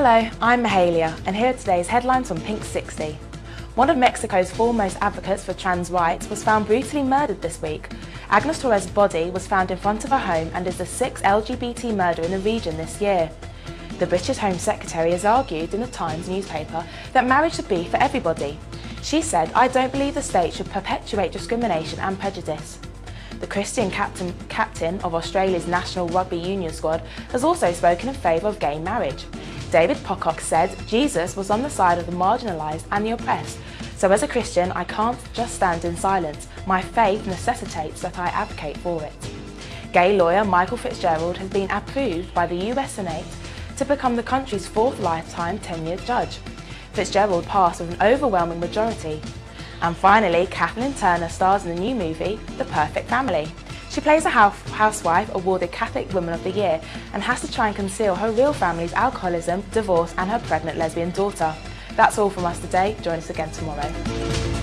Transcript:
Hello, I'm Mahalia and here are today's headlines from Pink 60. One of Mexico's foremost advocates for trans rights was found brutally murdered this week. Agnes Torres' body was found in front of her home and is the sixth LGBT murder in the region this year. The British Home Secretary has argued in the Times newspaper that marriage should be for everybody. She said, I don't believe the state should perpetuate discrimination and prejudice. The Christian captain, captain of Australia's national rugby union squad has also spoken in favour of gay marriage. David Pocock said Jesus was on the side of the marginalised and the oppressed, so as a Christian I can't just stand in silence. My faith necessitates that I advocate for it. Gay lawyer Michael Fitzgerald has been approved by the US Senate to become the country's fourth lifetime tenured judge. Fitzgerald passed with an overwhelming majority. And finally, Kathleen Turner stars in the new movie, The Perfect Family. She plays a housewife awarded Catholic Woman of the Year and has to try and conceal her real family's alcoholism, divorce and her pregnant lesbian daughter. That's all from us today. Join us again tomorrow.